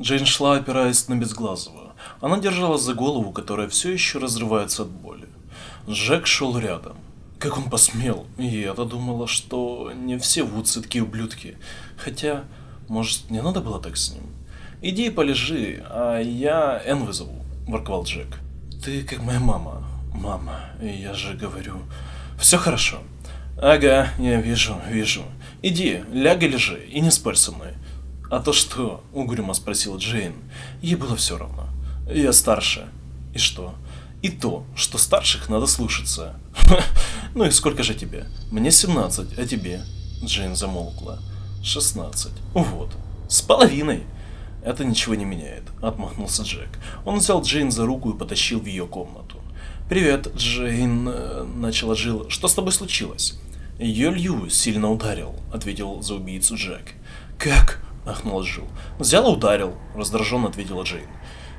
Джейн шла, опираясь на Безглазого. Она держалась за голову, которая все еще разрывается от боли. Джек шел рядом. Как он посмел? И я-то думала, что не все Вудсы такие ублюдки. Хотя, может, не надо было так с ним? Иди и полежи, а я Энн вызову, ворковал Джек. Ты как моя мама. Мама, я же говорю... Все хорошо. Ага, я вижу, вижу. Иди, ляг и лежи, и не спорь со мной. А то что? Угрюмо спросила Джейн. Ей было все равно. Я старше. И что? И то, что старших надо слушаться. ну и сколько же тебе? Мне 17, а тебе? Джейн замолкла. 16. Вот. С половиной. Это ничего не меняет, отмахнулся Джек. Он взял Джейн за руку и потащил в ее комнату. «Привет, Джейн», э, — начала Джилл. «Что с тобой случилось?» «Ее Лью сильно ударил», — ответил за убийцу Джек. «Как?» — ахнула Джилл. «Взял и ударил», — раздраженно ответила Джейн.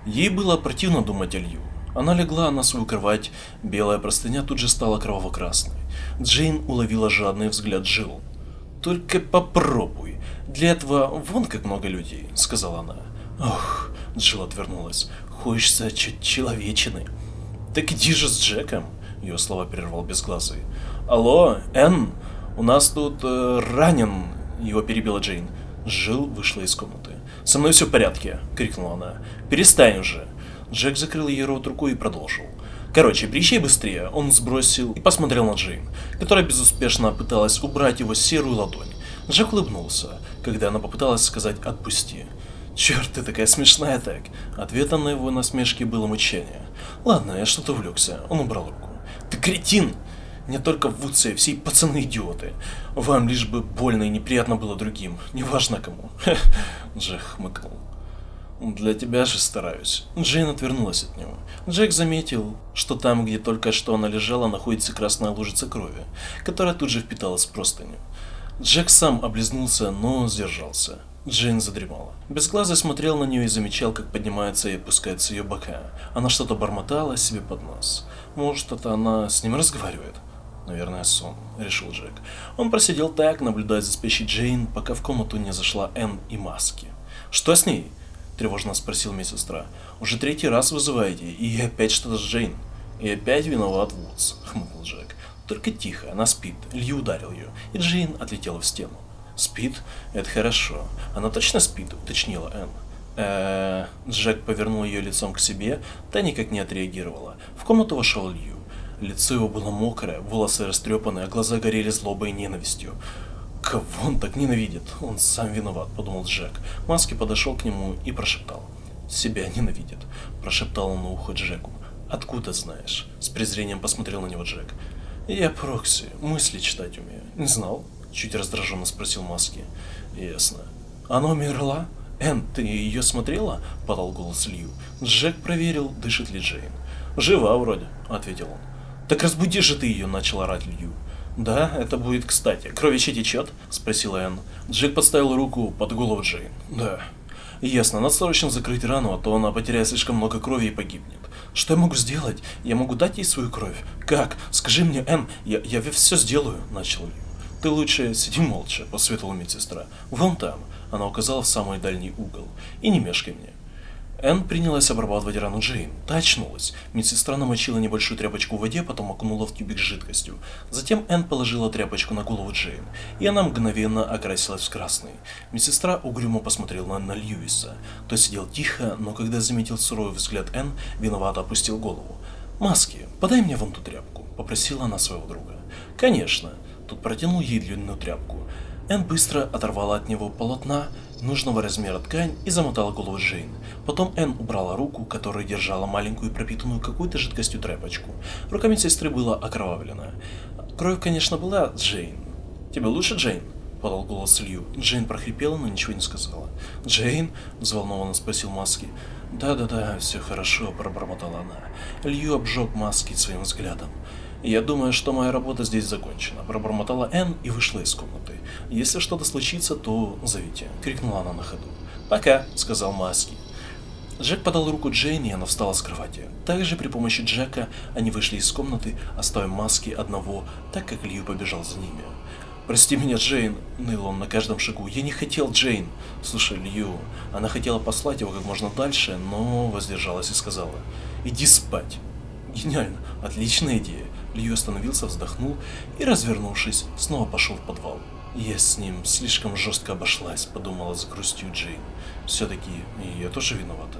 Ей было противно думать о Лью. Она легла на свою кровать, белая простыня тут же стала кроваво-красной. Джейн уловила жадный взгляд Джилл. «Только попробуй. Для этого вон как много людей», — сказала она. «Ох», — Джилл отвернулась, — «хочется чуть человечины». «Так иди же с Джеком», — ее слова прервал безглазый. «Алло, Энн, у нас тут э, ранен», — его перебила Джейн. Жил вышла из комнаты. «Со мной все в порядке», — крикнула она. «Перестань уже». Джек закрыл ей рот рукой и продолжил. Короче, приезжай быстрее, он сбросил и посмотрел на Джейн, которая безуспешно пыталась убрать его серую ладонь. Джек улыбнулся, когда она попыталась сказать «отпусти». Черт, ты такая смешная так. Ответом на его насмешки было мучение. Ладно, я что-то увлекся. Он убрал руку. Ты кретин! Не только в Вудсе, все пацаны идиоты. Вам лишь бы больно и неприятно было другим. Неважно кому. Джек хмыкнул. Для тебя же стараюсь. Джейн отвернулась от него. Джек заметил, что там, где только что она лежала, находится красная лужица крови, которая тут же впиталась в простыню. Джек сам облизнулся, но сдержался. Джейн задремала. Безглазый смотрел на нее и замечал, как поднимается и опускается ее бока. Она что-то бормотала себе под нос. Может, это она с ним разговаривает? Наверное, сон, решил Джек. Он просидел так, наблюдая за спящей Джейн, пока в комнату не зашла Энн и Маски. «Что с ней?» – тревожно спросил медсестра. «Уже третий раз вызываете, и опять что-то с Джейн». «И опять виноват Вудс», – хмыкнул Джек. Только тихо, она спит. Лью ударил ее, и Джейн отлетела в стену. «Спит? Это хорошо. Она точно спит?» – уточнила Энн. Джек повернул ее лицом к себе, та никак не отреагировала. В комнату вошел Лью. Лицо его было мокрое, волосы растрепанные, а глаза горели злобой и ненавистью. «Кого он так ненавидит? Он сам виноват», – подумал Джек. Маски подошел к нему и прошептал. «Себя ненавидит», – прошептал он на ухо Джеку. «Откуда знаешь?» – с презрением посмотрел на него Джек. «Я Прокси, мысли читать умею. Не знал?» – чуть раздраженно спросил Маски. «Ясно. Она умерла? Энн, ты ее смотрела?» – подал голос Лью. Джек проверил, дышит ли Джейн. «Жива вроде», – ответил он. «Так разбуди же ты ее», – начал орать Лью. «Да, это будет кстати. Кровище течет?» – спросила Энн. Джек подставил руку под голову Джейн. «Да». «Ясно, надо срочно закрыть рану, а то она потеряет слишком много крови и погибнет». Что я могу сделать? Я могу дать ей свою кровь? Как? Скажи мне, Энн, я, я все сделаю, начал Лью. Ты лучше сиди молча, посоветовала медсестра. Вон там, она указала в самый дальний угол. И не мешкай мне. Энн принялась обрабатывать рану Джейн. Та очнулась. Медсестра намочила небольшую тряпочку в воде, потом окунула в тюбик с жидкостью. Затем Энн положила тряпочку на голову Джейн, и она мгновенно окрасилась в красный. Медсестра угрюмо посмотрела на Льюиса. Тот сидел тихо, но когда заметил суровый взгляд Энн, виновато опустил голову. «Маски, подай мне вон ту тряпку», — попросила она своего друга. «Конечно». Тут протянул ей длинную тряпку. Энн быстро оторвала от него полотна, нужного размера ткань и замотала голову Джейн. Потом Энн убрала руку, которая держала маленькую пропитанную какой-то жидкостью тряпочку. Рука медсестры была окровавлена. Кровь, конечно, была Джейн. «Тебе лучше, Джейн?» – подал голос Лью. Джейн прохрипела, но ничего не сказала. «Джейн?» – взволнованно спросил Маски. «Да-да-да, все хорошо», – пробормотала она. Лью обжег Маски своим взглядом. «Я думаю, что моя работа здесь закончена», – пробормотала Энн и вышла из комнаты. «Если что-то случится, то зовите», – крикнула она на ходу. «Пока», – сказал Маски. Джек подал руку Джейн, и она встала с кровати. Также при помощи Джека они вышли из комнаты, оставив Маски одного, так как Лью побежал за ними. «Прости меня, Джейн!» – ныл он на каждом шагу. «Я не хотел, Джейн!» «Слушай, Лью...» Она хотела послать его как можно дальше, но воздержалась и сказала. «Иди спать!» «Гениально! Отличная идея!» Лью остановился, вздохнул и, развернувшись, снова пошел в подвал. «Я с ним слишком жестко обошлась», — подумала с грустью Джейн. «Все-таки я тоже виновата».